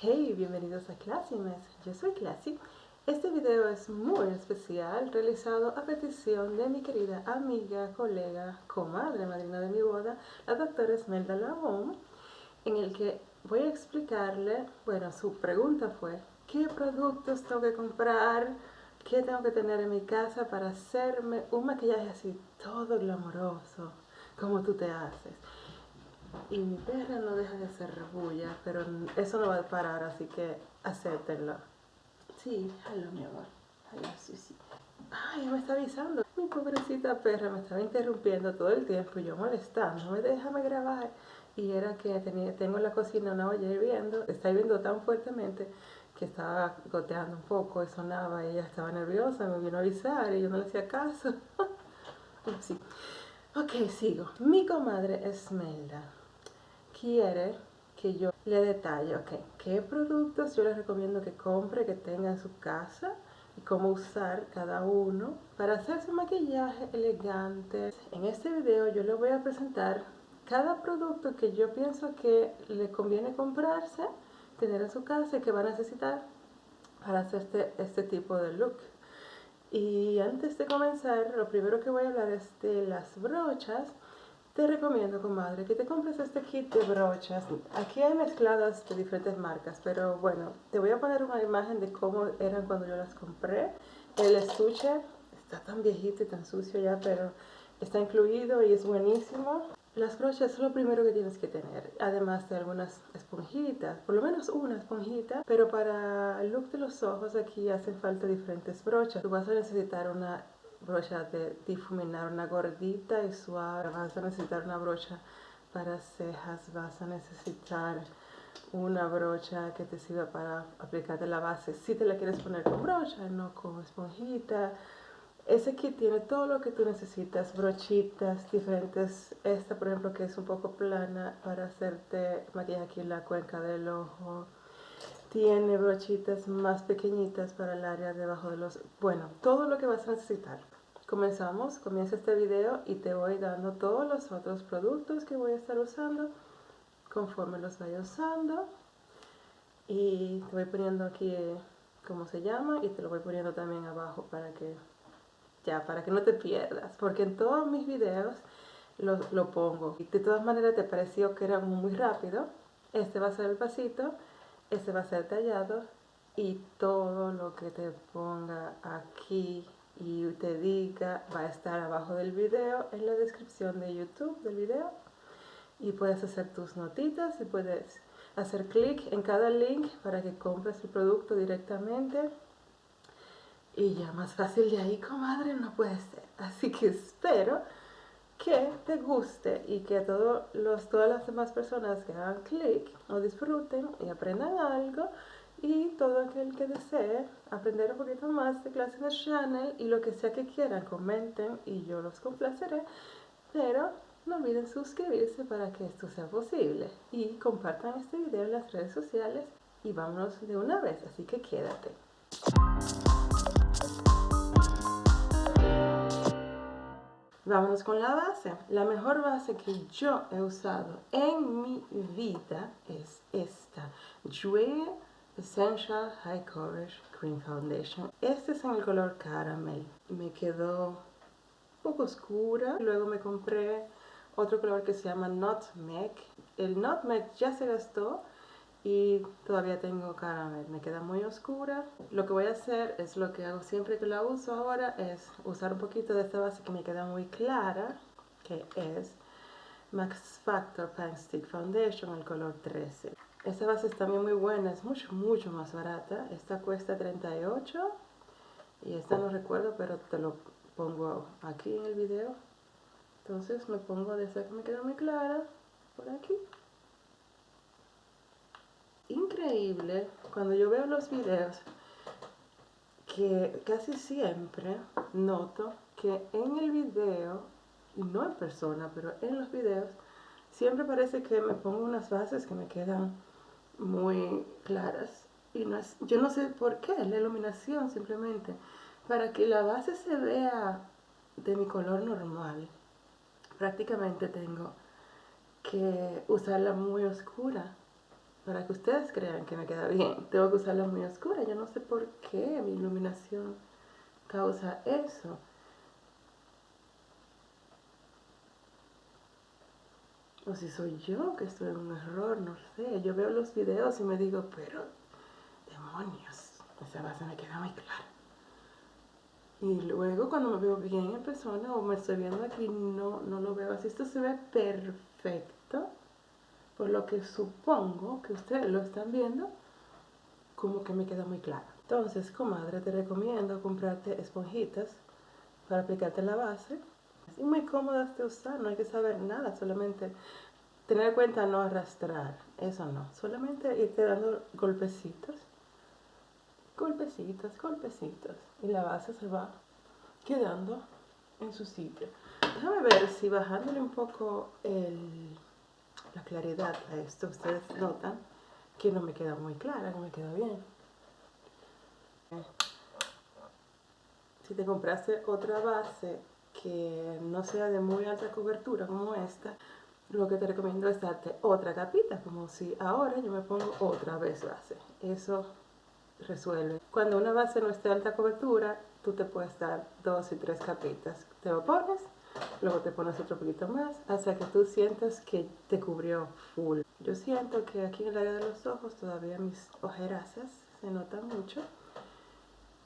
Hey, bienvenidos a Classymes, yo soy Classy. Este video es muy especial, realizado a petición de mi querida amiga, colega, comadre, madrina de mi boda, la doctora Esmelda Labón, en el que voy a explicarle, bueno, su pregunta fue, ¿qué productos tengo que comprar? ¿Qué tengo que tener en mi casa para hacerme un maquillaje así todo glamoroso, como tú te haces? Y mi perra no deja de hacer rebulla, pero eso no va a parar, así que acéptenlo. Sí, hello mi amor. Hello Susi. Ay, me está avisando. Mi pobrecita perra me estaba interrumpiendo todo el tiempo yo molestándome, déjame grabar. Y era que tenía, tengo en la cocina una olla hirviendo, está hirviendo tan fuertemente que estaba goteando un poco y sonaba, ella estaba nerviosa, me vino a avisar y yo no le hacía caso. sí. Ok, sigo. Mi comadre Esmelda quiere que yo le detalle, ok, qué productos yo les recomiendo que compre, que tenga en su casa y cómo usar cada uno para hacer su maquillaje elegante. En este video yo le voy a presentar cada producto que yo pienso que le conviene comprarse, tener en su casa y que va a necesitar para hacer este, este tipo de look. Y antes de comenzar, lo primero que voy a hablar es de las brochas te recomiendo, comadre, que te compres este kit de brochas. Aquí hay mezcladas de diferentes marcas, pero bueno, te voy a poner una imagen de cómo eran cuando yo las compré. El estuche está tan viejito y tan sucio ya, pero está incluido y es buenísimo. Las brochas es lo primero que tienes que tener, además de algunas esponjitas, por lo menos una esponjita, pero para el look de los ojos aquí hacen falta diferentes brochas. Tú vas a necesitar una brocha de difuminar, una gordita y suave. Vas a necesitar una brocha para cejas, vas a necesitar una brocha que te sirva para aplicarte la base. Si te la quieres poner con brocha, no con esponjita. Ese kit tiene todo lo que tú necesitas, brochitas diferentes. Esta, por ejemplo, que es un poco plana para hacerte maquillaje aquí en la cuenca del ojo tiene brochitas más pequeñitas para el área debajo de los... Bueno, todo lo que vas a necesitar. Comenzamos, comienza este video y te voy dando todos los otros productos que voy a estar usando conforme los vaya usando. Y te voy poniendo aquí cómo se llama y te lo voy poniendo también abajo para que ya, para que no te pierdas. Porque en todos mis videos lo, lo pongo. Y de todas maneras te pareció que era muy rápido. Este va a ser el pasito este va a ser tallado y todo lo que te ponga aquí y te diga va a estar abajo del video en la descripción de YouTube del video. Y puedes hacer tus notitas y puedes hacer clic en cada link para que compres el producto directamente. Y ya más fácil de ahí comadre no puede ser. Así que espero que te guste y que todos los, todas las demás personas que hagan clic o disfruten y aprendan algo y todo aquel que desee aprender un poquito más de clase de channel y lo que sea que quieran comenten y yo los complaceré. Pero no olviden suscribirse para que esto sea posible y compartan este video en las redes sociales y vámonos de una vez así que quédate Vámonos con la base. La mejor base que yo he usado en mi vida es esta. Jouer Essential High Coverage Cream Foundation. Este es en el color caramel. Me quedó un poco oscura. Luego me compré otro color que se llama Nutmeg. El Nutmeg ya se gastó y todavía tengo caramel, me queda muy oscura. Lo que voy a hacer es lo que hago siempre que la uso ahora, es usar un poquito de esta base que me queda muy clara, que es Max Factor Pan Stick Foundation, el color 13. Esta base es también muy buena, es mucho, mucho más barata. Esta cuesta 38 y esta no recuerdo, pero te lo pongo aquí en el video. Entonces me pongo de esa que me queda muy clara, por aquí increíble cuando yo veo los videos que casi siempre noto que en el video, no en persona, pero en los videos, siempre parece que me pongo unas bases que me quedan muy claras. Y no yo no sé por qué, la iluminación simplemente. Para que la base se vea de mi color normal, prácticamente tengo que usarla muy oscura para que ustedes crean que me queda bien, tengo que usarla muy oscura. Yo no sé por qué mi iluminación causa eso. O si soy yo que estoy en un error, no sé. Yo veo los videos y me digo, pero demonios, esa base me queda muy clara. Y luego cuando me veo bien en persona o me estoy viendo aquí, no, no lo veo así. Esto se ve perfecto, por lo que supongo que ustedes lo están viendo, como que me queda muy claro. Entonces, comadre, te recomiendo comprarte esponjitas para aplicarte la base. Es muy cómodas de usar, no hay que saber nada, solamente tener en cuenta no arrastrar, eso no, solamente irte dando golpecitos golpecitos, golpecitos. Y la base se va quedando en su sitio. Déjame ver si bajándole un poco la claridad a esto, ustedes notan que no me queda muy clara, no me queda bien. Si te compraste otra base que no sea de muy alta cobertura como esta, lo que te recomiendo es darte otra capita, como si ahora yo me pongo otra vez base. Eso resuelve. Cuando una base no esté de alta cobertura, tú te puedes dar dos y tres capitas. Te lo pones, luego te pones otro poquito más, hasta que tú sientas que te cubrió full. Yo siento que aquí en el área de los ojos todavía mis ojerasas se notan mucho,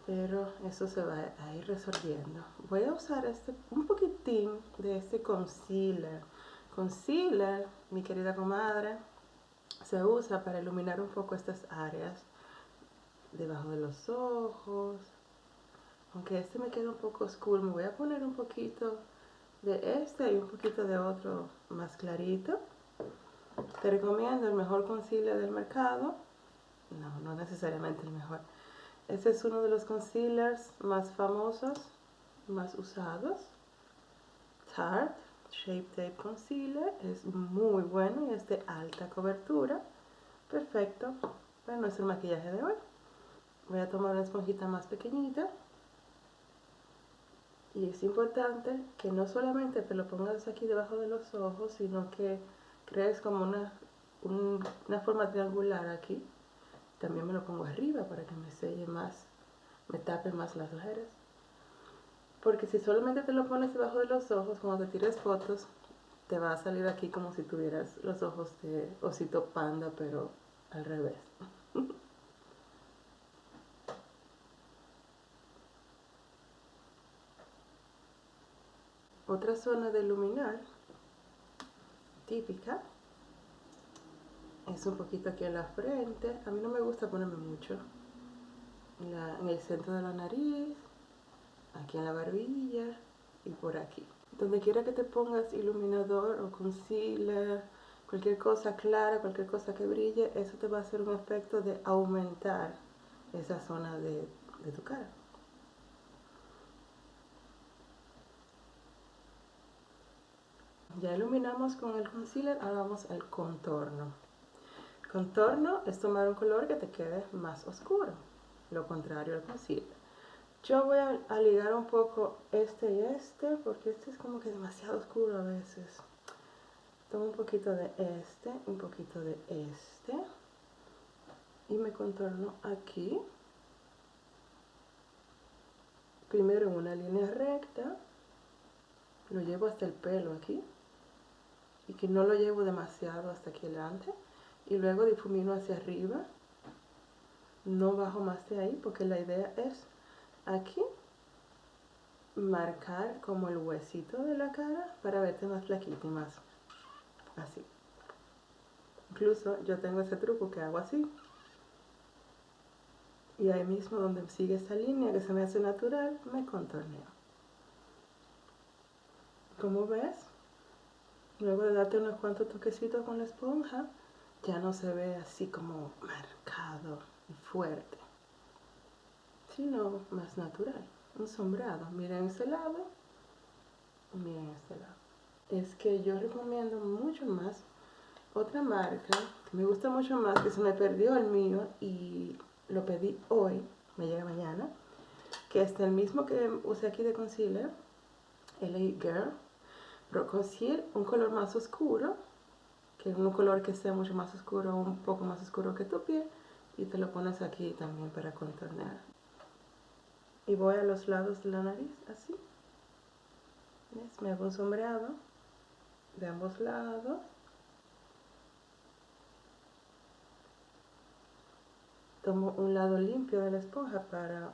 pero eso se va a ir resolviendo. Voy a usar este, un poquitín de este concealer. Concealer, mi querida comadre, se usa para iluminar un poco estas áreas debajo de los ojos. Aunque este me queda un poco oscuro, me voy a poner un poquito de este y un poquito de otro más clarito. Te recomiendo el mejor concealer del mercado. No, no necesariamente el mejor. Este es uno de los concealers más famosos, más usados. Tarte Shape Tape Concealer. Es muy bueno y es de alta cobertura. Perfecto para nuestro maquillaje de hoy voy a tomar una esponjita más pequeñita y es importante que no solamente te lo pongas aquí debajo de los ojos, sino que crees como una, una forma triangular aquí. También me lo pongo arriba para que me selle más, me tape más las ojeras. Porque si solamente te lo pones debajo de los ojos, cuando te tires fotos, te va a salir aquí como si tuvieras los ojos de osito panda, pero al revés. Otra zona de iluminar típica es un poquito aquí en la frente. A mí no me gusta ponerme mucho. En, el centro de la nariz, aquí en la barbilla y por aquí. Donde quiera que te pongas iluminador o concealer, cualquier cosa clara, cualquier cosa que brille, eso te va a hacer un efecto de aumentar esa zona de tu cara. Ya iluminamos con el concealer, ahora vamos al contorno. Contorno es tomar un color que te quede más oscuro, lo contrario al concealer. Yo voy a, ligar un poco este y este, porque este es como que demasiado oscuro a veces. Tomo un poquito de este, un poquito de este, y me contorno aquí. Primero en una línea recta, lo llevo hasta el pelo aquí y que no lo llevo demasiado hasta aquí adelante. Y luego difumino hacia arriba. No bajo más de ahí porque la idea es aquí marcar como el huesito de la cara para verte más flaquita y más así. Incluso yo tengo ese truco que hago así. Y ahí mismo donde sigue esta línea que se me hace natural me contorneo. Como ves Luego de darte unos cuantos toquecitos con la esponja, ya no se ve así como marcado y fuerte, sino más natural, un sombreado. Miren este lado, miren este lado. Es que yo recomiendo mucho más otra marca, que me gusta mucho más, que se me perdió el mío y lo pedí hoy, me llega mañana, que es el mismo que usé aquí de concealer, LA Girl, pero un color más oscuro que un color que sea mucho más oscuro, un poco más oscuro que tu piel, y te lo pones aquí también para contornear. Y voy a los lados de la nariz, así. Me hago un sombreado de ambos lados. Tomo un lado limpio de la esponja para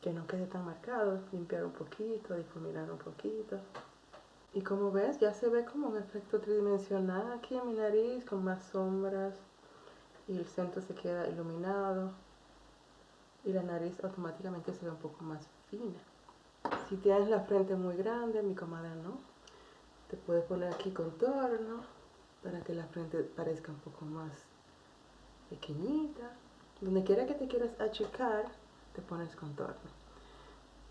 que no quede tan marcado, limpiar un poquito, difuminar un poquito. Y como ves, ya se ve como un efecto tridimensional aquí en mi nariz, con más sombras, y el centro se queda iluminado, y la nariz automáticamente se ve un poco más fina. Si tienes la frente muy grande, mi comadre no, te puedes poner aquí contorno, para que la frente parezca un poco más pequeñita. Donde quiera que te quieras achicar, te pones contorno.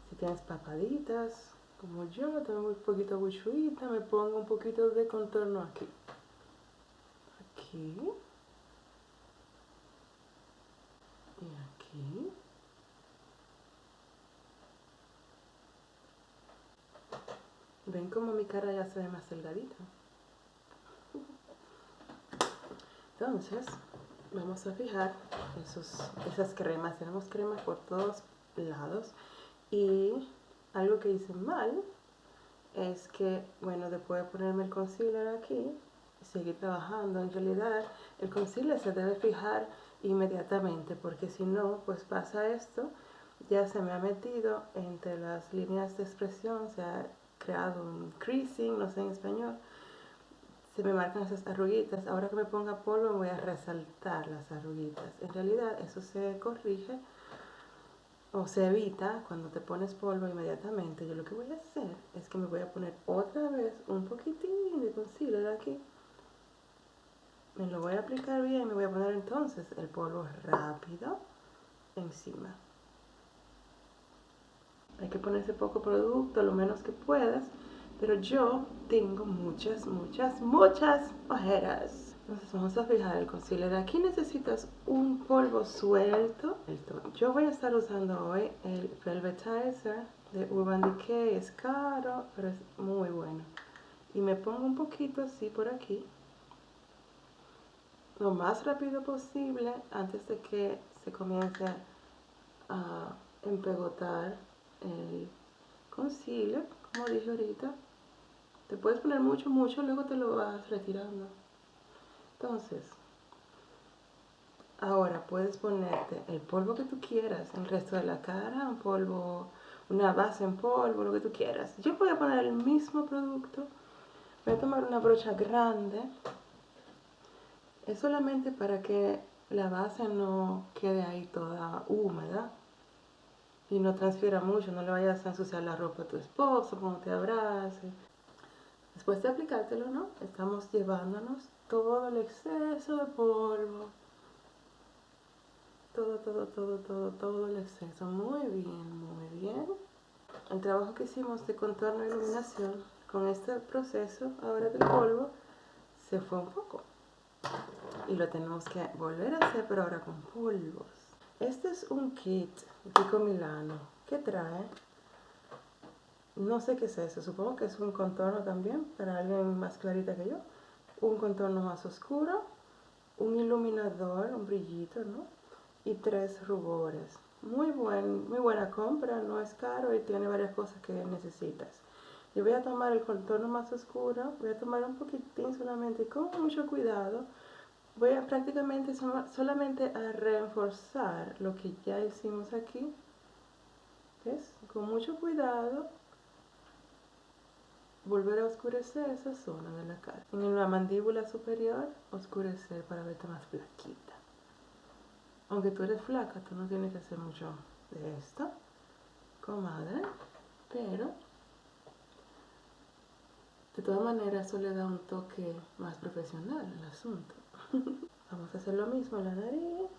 Si tienes papaditas, como yo, tengo un poquito buchuita, me pongo un poquito de contorno aquí. Aquí. Y aquí. ¿Ven como mi cara ya se ve más delgadita? Entonces, vamos a fijar esos, esas cremas. Tenemos cremas por todos lados. Y algo que hice mal es que, bueno, después de ponerme el concealer aquí, seguir trabajando, en realidad el concealer se debe fijar inmediatamente porque si no, pues pasa esto, ya se me ha metido entre las líneas de expresión, se ha creado un creasing, no sé en español, se me marcan esas arruguitas. Ahora que me ponga polvo voy a resaltar las arruguitas. En realidad eso se corrige o se evita cuando te pones polvo inmediatamente. Yo lo que voy a hacer es que me voy a poner otra vez un poquitín de concealer aquí. Me lo voy a aplicar bien y me voy a poner entonces el polvo rápido encima. Hay que ponerse poco producto, lo menos que puedas pero yo tengo muchas, muchas, muchas ojeras. Entonces vamos a fijar el concealer. Aquí necesitas un polvo suelto. Yo voy a estar usando hoy el Velvetizer de Urban Decay. Es caro, pero es muy bueno. Y me pongo un poquito así por aquí. Lo más rápido posible antes de que se comience a empegotar el concealer, como dije ahorita. Te puedes poner mucho, mucho, luego te lo vas retirando. Entonces, ahora puedes ponerte el polvo que tú quieras, el resto de la cara, un polvo, una base en polvo, lo que tú quieras. Yo voy a poner el mismo producto. Voy a tomar una brocha grande. Es solamente para que la base no quede ahí toda húmeda y no transfiera mucho, no le vayas a ensuciar la ropa a tu esposo cuando te abrace. Después de aplicártelo, ¿no? Estamos llevándonos todo el exceso de polvo. Todo, todo, todo, todo, todo el exceso. Muy bien, muy bien. El trabajo que hicimos de contorno e iluminación con este proceso ahora del polvo se fue un poco. Y lo tenemos que volver a hacer, pero ahora con polvos. Este es un kit Pico Milano. ¿Qué trae? No sé qué es eso, supongo que es un contorno también para alguien más clarita que yo. Un contorno más oscuro, un iluminador, un brillito, ¿no? Y tres rubores. Muy, buen, muy buena compra, no es caro y tiene varias cosas que necesitas. Yo voy a tomar el contorno más oscuro, voy a tomar un poquitín solamente con mucho cuidado. Voy a prácticamente solamente a reforzar lo que ya hicimos aquí. ¿Ves? Con mucho cuidado volver a oscurecer esa zona de la cara. En la mandíbula superior, oscurecer para verte más flaquita. Aunque tú eres flaca, tú no tienes que hacer mucho de esto, comadre, pero de todas maneras eso le da un toque más profesional al asunto. Vamos a hacer lo mismo en la nariz,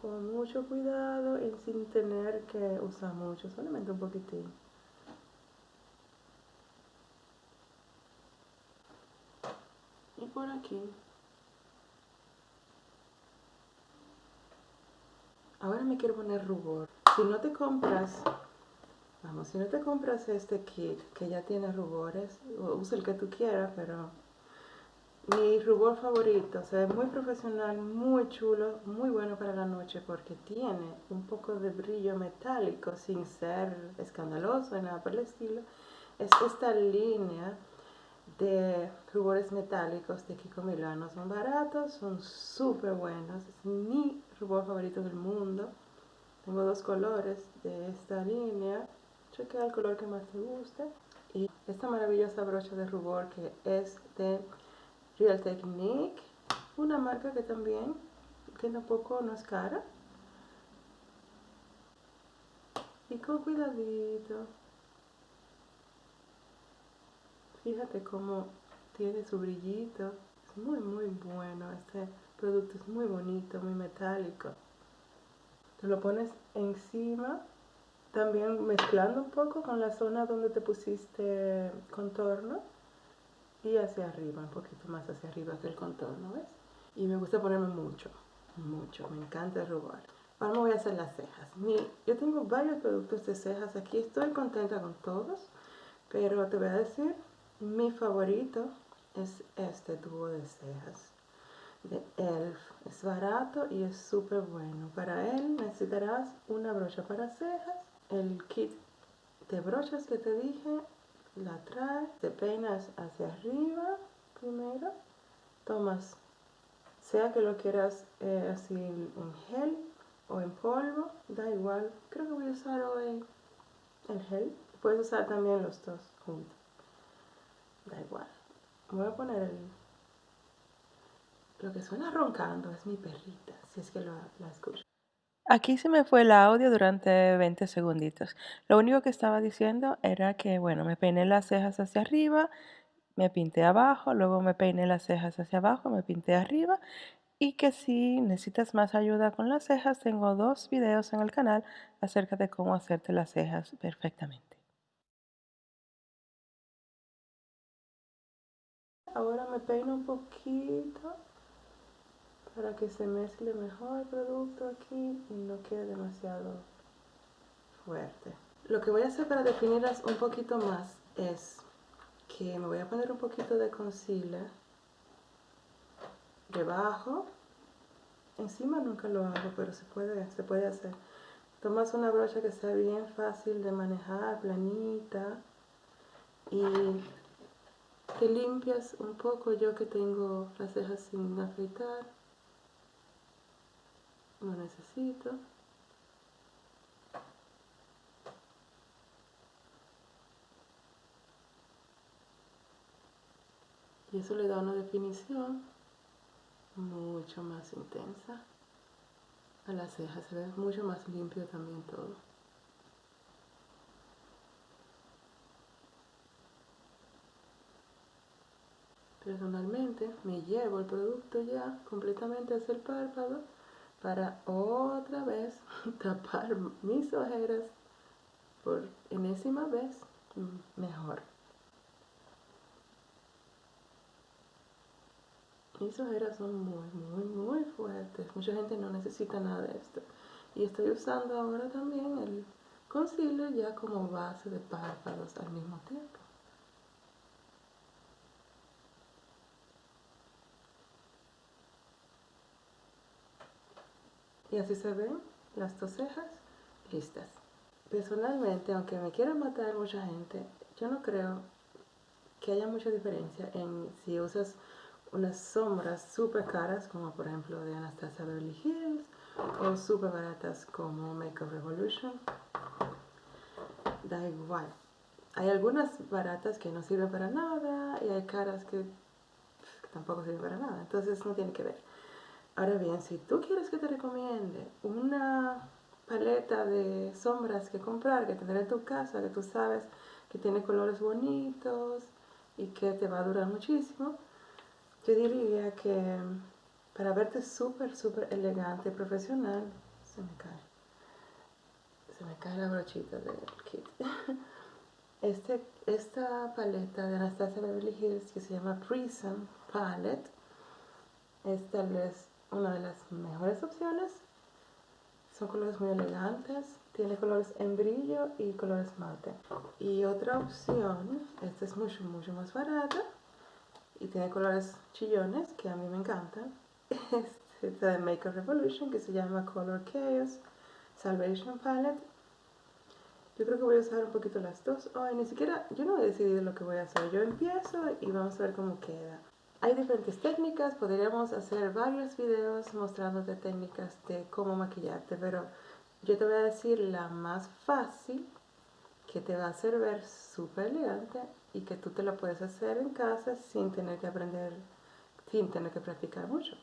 con mucho cuidado y sin tener que usar mucho, solamente un poquitín. Por aquí. Ahora me quiero poner rubor. Si no te compras, vamos, si no te compras este kit que ya tiene rubores, usa el que tú quieras, pero Mi rubor favorito, o sea, muy profesional, muy chulo, muy bueno para la noche porque tiene un poco de brillo metálico sin ser escandaloso, nada por el estilo. Es esta línea de rubores metálicos de Kiko Milano. Son baratos, son súper buenos. Es mi rubor favorito del mundo. Tengo dos colores de esta línea. Chequea el color que más te guste. Y esta maravillosa brocha de rubor que es de Real Technique, una marca que también, que tampoco no es cara. Y con cuidadito. Fíjate cómo tiene su brillito. Es muy, muy bueno. Este producto es muy bonito, muy metálico. Te lo pones encima, también mezclando un poco con la zona donde te pusiste contorno y hacia arriba, un poquito más hacia arriba que el contorno, ¿ves? Y me gusta ponerme mucho, mucho, me encanta el rubor. Ahora me voy a hacer las cejas. yo tengo varios productos de cejas aquí, estoy contenta con todos, pero te voy a decir, mi favorito es este tubo de cejas de ELF. Es barato y es súper bueno. Para él necesitarás una brocha para cejas, el kit de brochas que te dije la traes, te peinas hacia arriba primero, tomas, sea que lo quieras eh, así en gel o en polvo, da igual, creo que voy a usar hoy el gel, puedes usar también los dos juntos, da igual. Voy a poner el, lo que suena roncando, es mi perrita, si es que lo, la escucho. Aquí se me fue el audio durante 20 segunditos. Lo único que estaba diciendo era que, bueno, me peiné las cejas hacia arriba, me pinté abajo, luego me peiné las cejas hacia abajo, me pinté arriba y que si necesitas más ayuda con las cejas, tengo dos videos en el canal acerca de cómo hacerte las cejas perfectamente. Ahora me peino un poquito para que se mezcle mejor el producto aquí y no quede demasiado fuerte. Lo que voy a hacer para definirlas un poquito más es que me voy a poner un poquito de concealer debajo. Encima nunca lo hago, pero se puede, se puede hacer. Tomas una brocha que sea bien fácil de manejar, planita, y te limpias un poco. Yo que tengo las cejas sin afeitar, no necesito. Y eso le da una definición mucho más intensa a las cejas. Se ve mucho más limpio también todo. Personalmente me llevo el producto ya completamente hacia el párpado para otra vez tapar mis ojeras por enésima vez mejor. Mis ojeras son muy, muy, muy fuertes. Mucha gente no necesita nada de esto. Y estoy usando ahora también el concealer ya como base de párpados al mismo tiempo. Y así se ven las dos cejas listas. Personalmente, aunque me quiera matar mucha gente, yo no creo que haya mucha diferencia en si usas unas sombras súper caras, como por ejemplo de Anastasia Beverly Hills, o súper baratas como Makeup Revolution. Da igual. Hay algunas baratas que no sirven para nada y hay caras que tampoco sirven para nada. Entonces no tiene que ver. Ahora bien, si tú quieres que te recomiende una paleta de sombras que comprar, que tener en tu casa, que tú sabes que tiene colores bonitos y que te va a durar muchísimo, yo diría que para verte súper, súper elegante y profesional, se me cae. Se me cae la brochita del kit. Este, esta paleta de Anastasia Beverly Hills que se llama Prism Palette es tal una de las mejores opciones. Son colores muy elegantes, tiene colores en brillo y colores mate. Y otra opción, esta es mucho, mucho más barata, y tiene colores chillones que a mí me encantan. Es de Maker Revolution que se llama Color Chaos Salvation Palette. Yo creo que voy a usar un poquito las dos hoy, ni siquiera, yo no he decidido lo que voy a hacer. Yo empiezo y vamos a ver cómo queda. Hay diferentes técnicas, podríamos hacer varios videos mostrándote técnicas de cómo maquillarte, pero yo te voy a decir la más fácil que te va a hacer ver súper elegante y que tú te la puedes hacer en casa sin tener que aprender, sin tener que practicar mucho.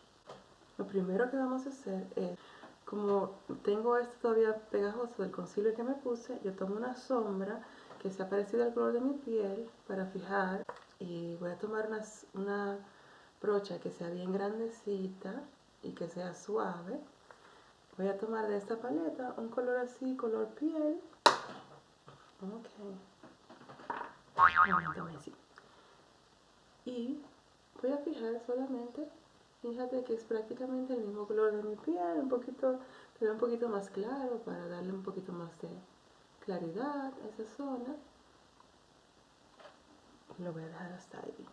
Lo primero que vamos a hacer es, como tengo esto todavía pegajoso del concealer que me puse, yo tomo una sombra que sea parecida al color de mi piel para fijar y voy a tomar una, brocha que sea bien grandecita y que sea suave. Voy a tomar de esta paleta un color así, color piel. Ok. Y voy a fijar solamente, fíjate que es prácticamente el mismo color de mi piel, un poquito, pero un poquito más claro para darle un poquito más de claridad a esa zona. Lo voy a dejar hasta ahí.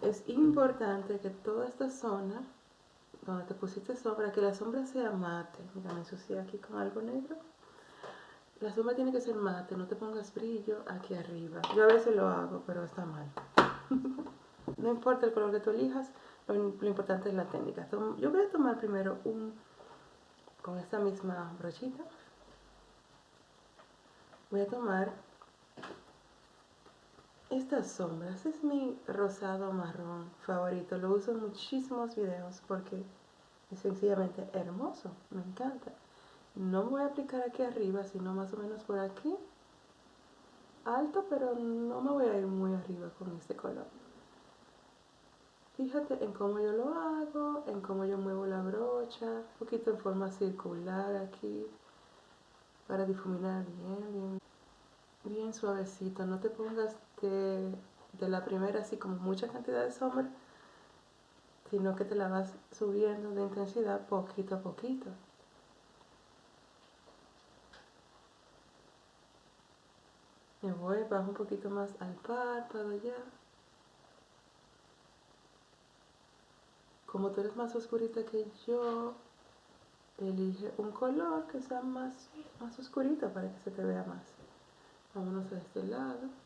Es importante que toda esta zona donde te pusiste sombra, que la sombra sea mate. Mira, me ensucié aquí con algo negro. La sombra tiene que ser mate, no te pongas brillo aquí arriba. Yo a veces lo hago, pero está mal. no importa el color que tú elijas, lo, importante es la técnica. Yo voy a tomar primero un, con esta misma brochita, voy a tomar estas sombras es mi rosado marrón favorito. Lo uso en muchísimos videos porque es sencillamente hermoso. Me encanta. No voy a aplicar aquí arriba, sino más o menos por aquí. Alto, pero no me voy a ir muy arriba con este color. Fíjate en cómo yo lo hago, en cómo yo muevo la brocha, un poquito en forma circular aquí, para difuminar bien, bien bien suavecito, no te pongas de, la primera así como mucha cantidad de sombra, sino que te la vas subiendo de intensidad poquito a poquito. Me voy, bajo un poquito más al párpado ya. Como tú eres más oscurita que yo, elige un color que sea más, más oscurito para que se te vea más. Vámonos a este lado.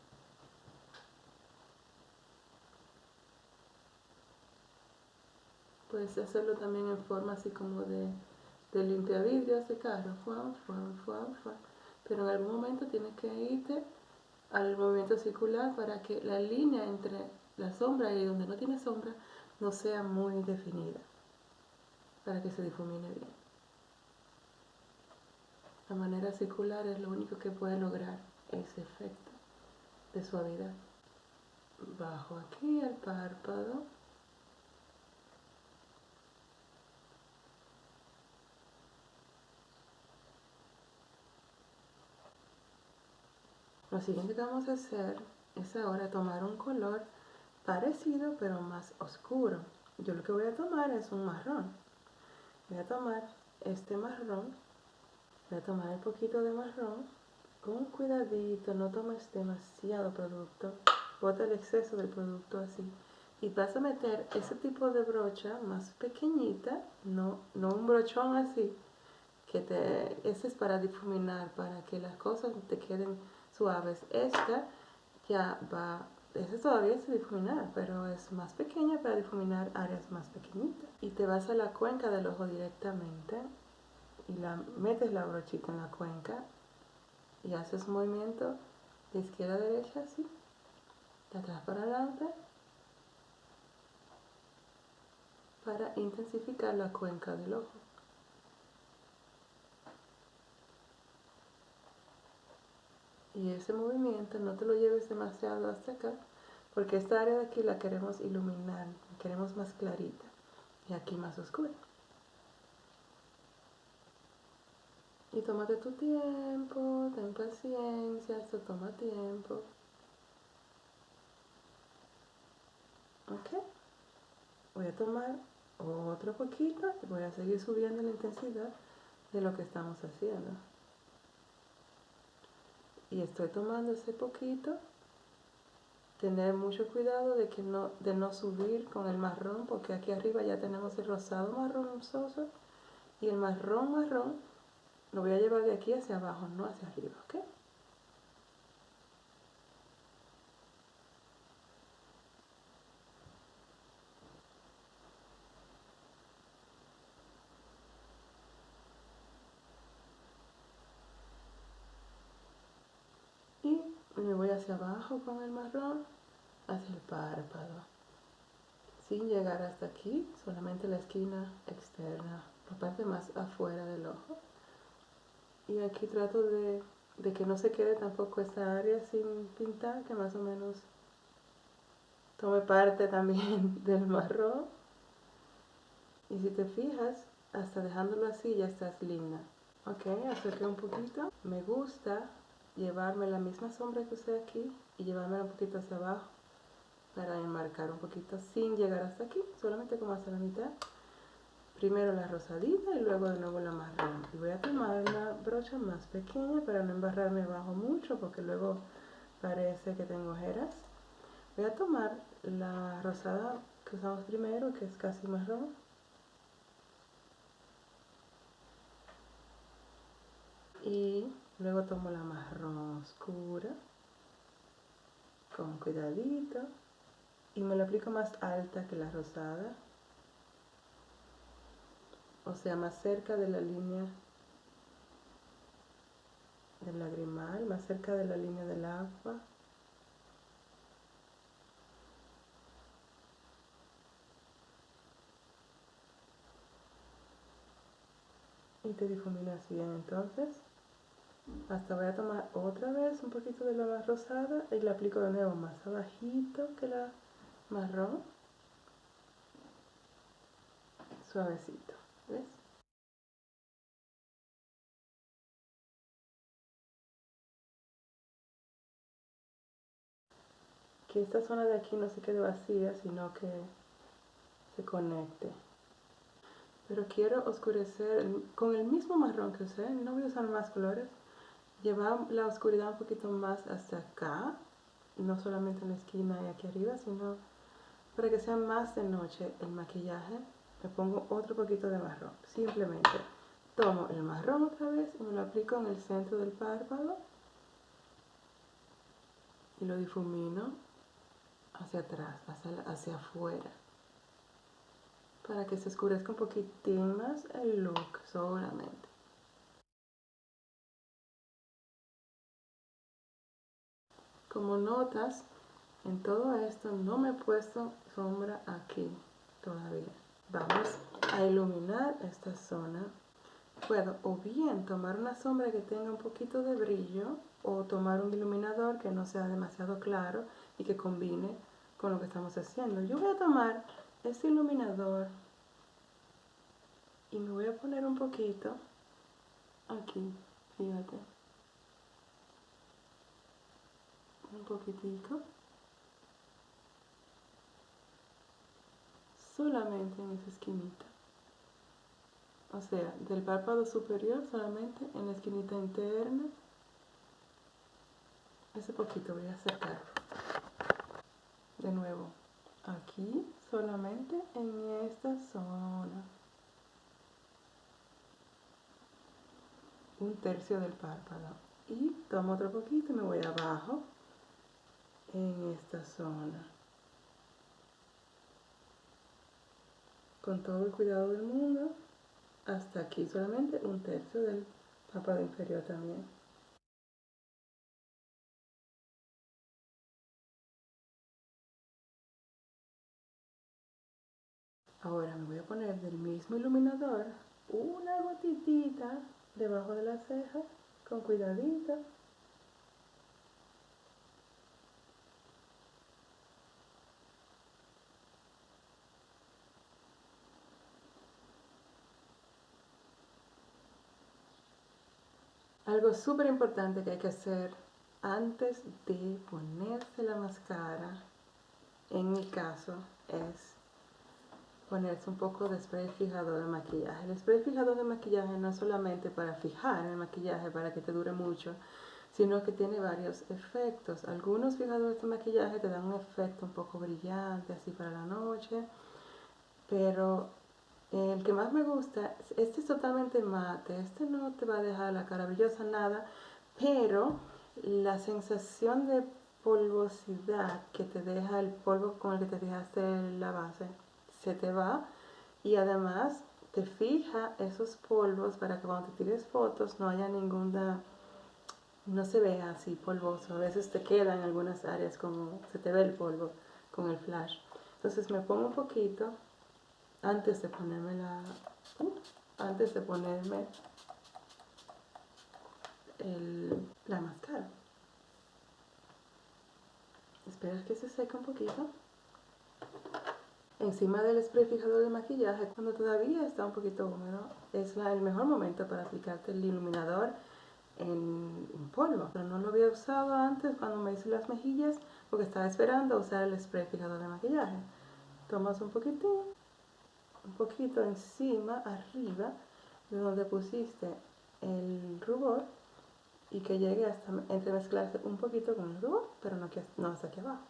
Puedes hacerlo también en forma así como de, de limpiavidrios de carro. Pero en algún momento tienes que irte al movimiento circular para que la línea entre la sombra y donde no tiene sombra no sea muy definida. Para que se difumine bien. La manera circular es lo único que puede lograr ese efecto de suavidad. Bajo aquí el párpado. Lo siguiente que vamos a hacer es ahora tomar un color parecido pero más oscuro. Yo lo que voy a tomar es un marrón. Voy a tomar este marrón, voy a tomar un poquito de marrón con cuidadito, no tomes demasiado producto, bota el exceso del producto así. Y vas a meter ese tipo de brocha más pequeñita, no, no un brochón así, que te, ese es para difuminar, para que las cosas te queden suaves. Esta ya va, esa todavía es difuminar, pero es más pequeña para difuminar áreas más pequeñitas. Y te vas a la cuenca del ojo directamente y la metes la brochita en la cuenca y haces un movimiento de izquierda a derecha así, de atrás para adelante, para intensificar la cuenca del ojo. Y ese movimiento no te lo lleves demasiado hasta acá, porque esta área de aquí la queremos iluminar, la queremos más clarita y aquí más oscura. Y tómate tu tiempo, ten paciencia, esto toma tiempo. Ok. Voy a tomar otro poquito y voy a seguir subiendo la intensidad de lo que estamos haciendo. Y estoy tomando ese poquito tener mucho cuidado de, que no, de no subir con el marrón, porque aquí arriba ya tenemos el rosado marrón soso y el marrón marrón lo voy a llevar de aquí hacia abajo, no hacia arriba, ¿ok? Y me voy hacia abajo con el marrón, hacia el párpado, sin llegar hasta aquí, solamente la esquina externa, la parte más afuera del ojo. Y aquí trato de, de que no se quede tampoco esta área sin pintar, que más o menos tome parte también del marrón. Y si te fijas, hasta dejándolo así ya estás linda. Ok, acerqué un poquito. Me gusta llevarme la misma sombra que usé aquí y llevarme un poquito hacia abajo para enmarcar un poquito sin llegar hasta aquí, solamente como hasta la mitad. Primero la rosadita y luego de nuevo la marrón. Y voy a tomar una brocha más pequeña para no embarrarme abajo mucho porque luego parece que tengo ojeras. Voy a tomar la rosada que usamos primero, que es casi marrón. Y luego tomo la marrón oscura con cuidadito y me lo aplico más alta que la rosada o sea, más cerca de la línea del lagrimal, más cerca de la línea del agua. Y te difuminas bien entonces. Hasta voy a tomar otra vez un poquito de la más rosada y la aplico de nuevo más abajito que la marrón. Suavecito. ¿Ves? Que esta zona de aquí no se quede vacía, sino que se conecte. Pero quiero oscurecer con el mismo marrón que usé, no voy a usar más colores. Llevar la oscuridad un poquito más hasta acá, no solamente en la esquina y aquí arriba, sino para que sea más de noche el maquillaje le pongo otro poquito de marrón. Simplemente tomo el marrón otra vez y me lo aplico en el centro del párpado y lo difumino hacia atrás, hacia, hacia afuera para que se oscurezca un poquitín más el look solamente. Como notas, en todo esto no me he puesto sombra aquí todavía. Vamos a iluminar esta zona. Puedo o bien tomar una sombra que tenga un poquito de brillo o tomar un iluminador que no sea demasiado claro y que combine con lo que estamos haciendo. Yo voy a tomar este iluminador y me voy a poner un poquito aquí, fíjate. Un poquitico. solamente en esa esquinita. O sea, del párpado superior solamente en la esquinita interna. Ese poquito voy a acercar. De nuevo, aquí solamente en esta zona. Un tercio del párpado. Y tomo otro poquito y me voy abajo en esta zona. con todo el cuidado del mundo, hasta aquí solamente un tercio del párpado inferior también. Ahora me voy a poner del mismo iluminador una gotitita debajo de la ceja con cuidadito Algo súper importante que hay que hacer antes de ponerse la máscara, en mi caso, es ponerse un poco de spray fijador de maquillaje. El spray fijador de maquillaje no es solamente para fijar el maquillaje, para que te dure mucho, sino que tiene varios efectos. Algunos fijadores de maquillaje te dan un efecto un poco brillante, así para la noche, pero el que más me gusta, este es totalmente mate, este no te va a dejar la cara brillosa, nada, pero la sensación de polvosidad que te deja el polvo con el que te dejaste la base, se te va y además te fija esos polvos para que cuando te tires fotos no haya ninguna, no se vea así polvoso. A veces te queda en algunas áreas como se te ve el polvo con el flash. Entonces me pongo un poquito antes de ponerme la, uh, antes de ponerme el, la máscara. Esperas que se seque un poquito. Encima del spray fijador de maquillaje, cuando todavía está un poquito húmedo, es el mejor momento para aplicarte el iluminador en, polvo. Pero no lo había usado antes cuando me hice las mejillas porque estaba esperando usar el spray fijador de maquillaje. Tomas un poquitín, un poquito encima, arriba, de donde pusiste el rubor y que llegue hasta entremezclarse un poquito con el rubor, pero no, que, no hasta aquí abajo,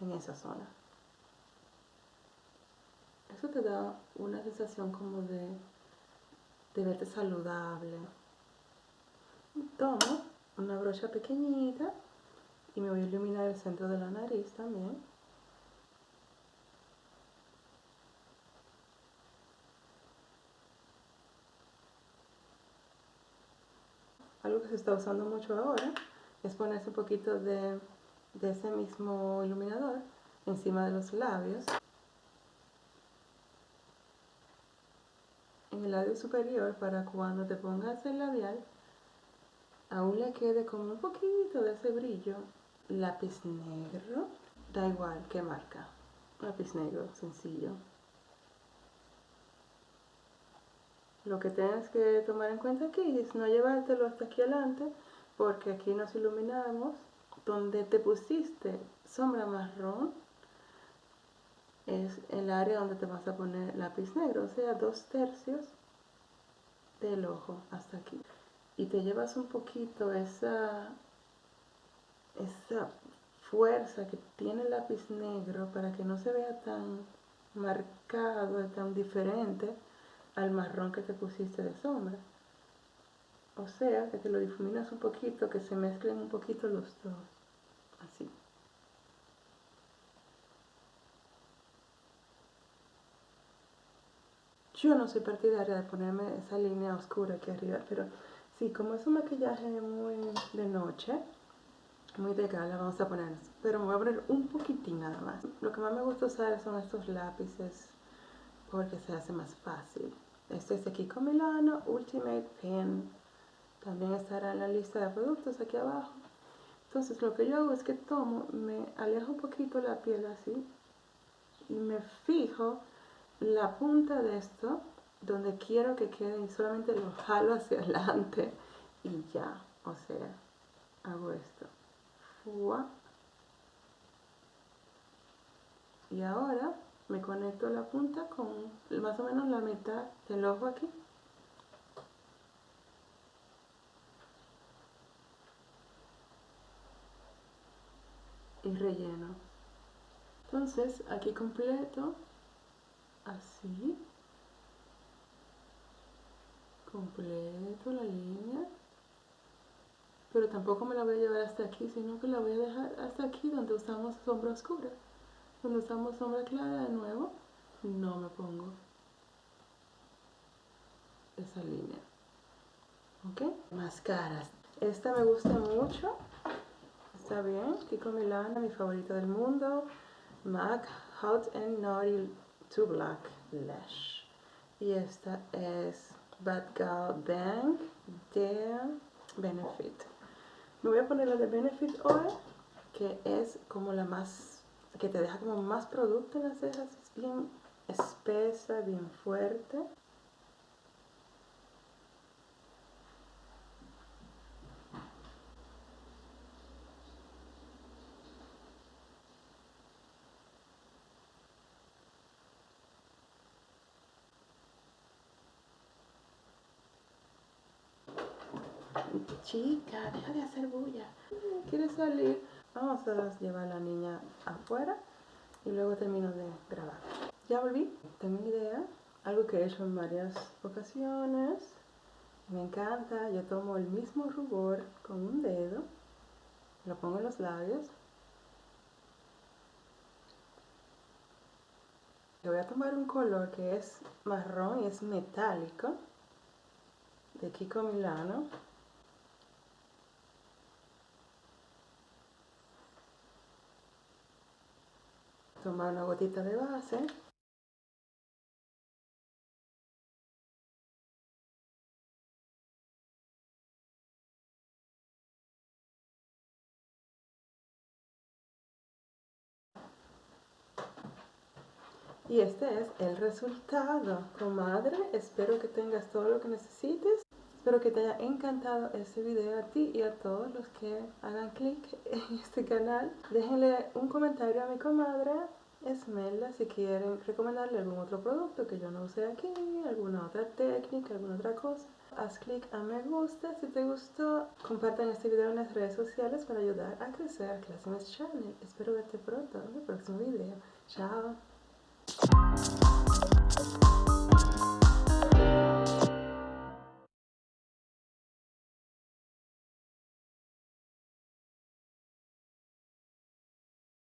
en esa zona. Eso te da una sensación como de, de verte saludable. Tomo una brocha pequeñita y me voy a iluminar el centro de la nariz también. Algo que se está usando mucho ahora es ponerse un poquito de, ese mismo iluminador encima de los labios. En el labio superior para cuando te pongas el labial aún le quede como un poquito de ese brillo. Lápiz negro, da igual qué marca, lápiz negro sencillo. Lo que tienes que tomar en cuenta aquí es no llevártelo hasta aquí adelante, porque aquí nos iluminamos. Donde te pusiste sombra marrón es el área donde te vas a poner lápiz negro, o sea, dos tercios del ojo hasta aquí. Y te llevas un poquito esa, esa fuerza que tiene el lápiz negro para que no se vea tan marcado, tan diferente al marrón que te pusiste de sombra. O sea, que te lo difuminas un poquito, que se mezclen un poquito los dos. Así. Yo no soy partidaria de ponerme esa línea oscura aquí arriba, pero sí, como es un maquillaje muy de noche, muy de gala, vamos a poner Pero me voy a poner un poquitín nada más. Lo que más me gusta usar son estos lápices porque se hace más fácil. Este es Kiko Milano Ultimate Pen. También estará en la lista de productos aquí abajo. Entonces lo que yo hago es que tomo, me alejo un poquito la piel así y me fijo la punta de esto donde quiero que quede y solamente lo jalo hacia adelante y ya, o sea, hago esto. Y ahora me conecto la punta con más o menos la mitad del ojo aquí. Y relleno. Entonces aquí completo así. Completo la línea. Pero tampoco me la voy a llevar hasta aquí sino que la voy a dejar hasta aquí donde usamos sombra oscura cuando usamos sombra clara de nuevo, no me pongo esa línea. ¿Ok? Máscaras. Esta me gusta mucho. Está bien. Kiko Milana, mi favorita del mundo. MAC Hot and Naughty to Black Lash. Y esta es Bad Girl Bang de Benefit. Me voy a poner la de Benefit hoy, que es como la más que te deja como más producto en las cejas, es bien espesa, bien fuerte. Chica, deja de hacer bulla. ¿Quieres salir? Vamos a llevar a la niña afuera y luego termino de grabar. Ya volví, tengo una idea, algo que he hecho en varias ocasiones. Me encanta, yo tomo el mismo rubor con un dedo, lo pongo en los labios. Le voy a tomar un color que es marrón y es metálico, de Kiko Milano. Tomar una gotita de base. Y este es el resultado. Comadre, espero que tengas todo lo que necesites. Espero que te haya encantado este video a ti y a todos los que hagan clic en este canal. Déjenle un comentario a mi comadre Esmelda si quieren recomendarle algún otro producto que yo no use aquí, alguna otra técnica, alguna otra cosa. Haz clic a me gusta si te gustó. Compartan este video en las redes sociales para ayudar a crecer Classy Channel. Espero verte pronto en el próximo video. Chao.